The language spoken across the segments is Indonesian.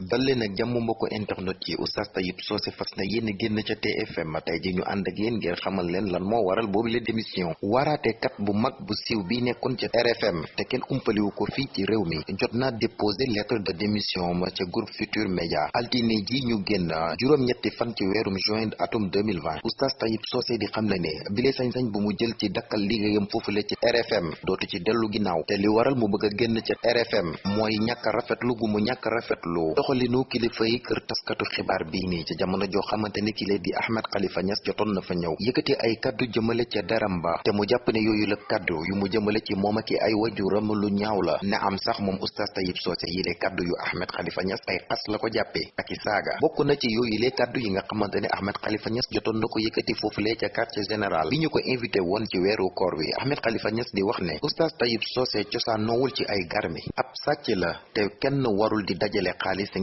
dal leen ak jàmm mbokk internet yi oustaz Tayib Socé fas na yéen génn ca TFM tey ji ñu ànd ak yéen ngir xamal leen lan moo waral boobu la démission waaraate kat bu mag bu siiw bi nekkoon ca RFM te kenn umpaliwu ko fii ci réew mi. Jot naa lettre de démission ma ca groupe Futur Média. Altine ji ñu génn juróom-ñetti fan ci weerum juin atum 2020 oustaz Tayib Socé di xam le ne bile sañ-sañ bu mu jël ci dakkal liggéeyam foofule ci RFM dootu ci dellu ginnaaw. Te li waral mu bëgg a génn ca RFM mooy ñàkk rafetlu gu mu ñàkk rafetlu doxalinu kilifa yi kër taskatu xibaar bii nii ca jamono joo xamante ni kile di Ahmed Khalifa Niass jotoon na fa ñëw yëkkati ay kaddu jëmale ca deram ba te mu jàpp ne yooyu la kaddu yu mu jëmale ci moom ak ay wajuram lu ñaaw la ne am sax moom oustaz Tayib Socé yi le kaddu yu Ahmed Khalifa Niass ay xas la ko jàppee ak i saaga bokk na ci yooyu le kaddu yi nga xamante ne Ahmed Khalifa Niass jotoon na ko yëkkati foofulee ca quartier général bi ñu ko invité woon ci weeru koor wi Ahmed Khalifa di wax ne oustaz Tayib ci ay garmi ab sàcc la te kenn warul di dajale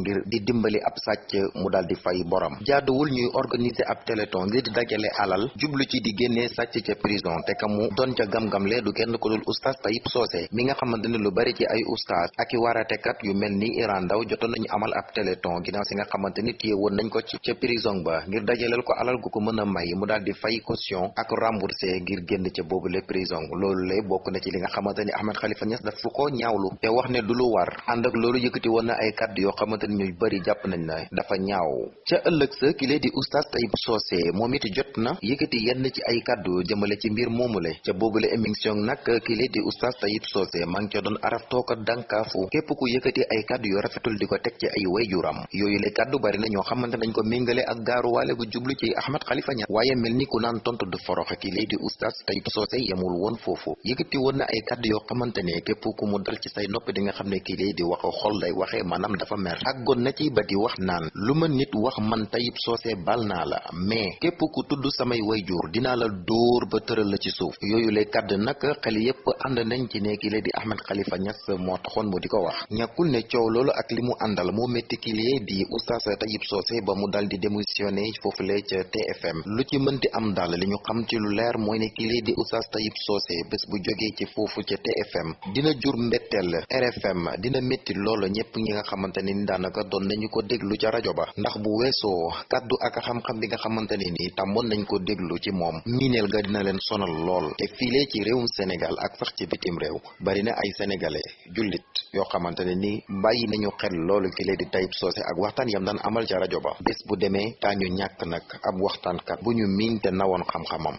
ngir di dimbali ab sàcc mu daal di fay borom. Jaaduwul ñuy organiser ab téléthon ngir dajale alal jublu ci di génnee sàcc ca prison te ka mu doon ca gam-gamle du kenn ko dul oustaz Tayib Socé mi nga xamante ne lu bari ci ay oustaz ak i waaratekat yu mel ni Iran Ndaw jotoon nañu amal ab téléthon ginnaaw si nga xamante ni woon nañ ko ci ca prison ba ngir dajaleel ko alal gu ko mën a may mu daal di fay caution ak remboursé ngir génn ca boobu le prison. Loolu lay bokk na ci li nga xamante ni Ahmed Khalifa Niass daf ko ñaawlu te wax ne du lu war. Ànd ak loolu yëkkati woon na ay kàddu yoo xamante ni ñu bari jàpp nañ na dafa ñaaw. Ca ëllëg sa ki lee di oustaz Tayib Socé moom it jot na yëkkati yenn ci ay kàddu jëmale ci mbir moomule. Ca boobule émission nag ki lee di oustaz Tayib Socé maa ngi ca doon araf tooka dankaafu képp ku yëkkati ay kàddu yu rafetul di ko teg ci ay wayjuram yooyu le kàddu bari na ñoo xamante nañ ko méngale ak gaaruwaale gu jublu ci Ahmed Khalifa Niass. Waaye mel ni ku naan tontu du forox ki lee di oustaz Tayib Socé yemul woon foofu. Yëkkati woon na ay kàddu yoo xamante ne képp ku mu dal ci say nopp di nga xam ne kii lee di wax xol lay waxee maanaam dafa mer àggoon na ci ba di wax naan lu ma nit wax man Tayib Socé bal naa la mais képp ku tudd samay wayjur dinaa la dóor ba tëral la ci suuf. Yooyu lay nag xel yépp ànd nañ ci ne kii lee di Ahmed Khalifa Niass moo taxoon mu di ko wax. Ñàkkul ne coow loolu ak li mu àndal moo métti kii lee di oustaz Tayib Socé ba mu dal di démissionné foofule ca TFM lu ci mënti am daal li xam ci lu leer mooy ne kii lee di oustaz Tayib Socé bés bu jógee ci foofu ca TFM dina jur mbetteel RFM dina métti loolu ñëpp ñi nga xamante ne ni daanaka doon nañu ko déglu ca rajo ba. ndax bu weesoo kaddu ak xam-xam bi nga xamante ne ni tàmmoon nañ ko déglu ci moom miineel ga dina leen sonal lool. te fiile ci réewum Sénégal ak sax ci bitim réew bari na ay sénégalais jullit yoo xamante ne ni bàyyi nañu xel loolu ki lee di Tayib Socé ak waxtaan yam daan amal ca rajo ba. bés bu demee taañu ñàkk nag ab waxtaankat bu ñu miin te xam-xamam.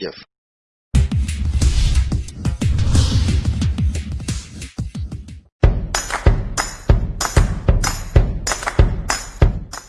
jëf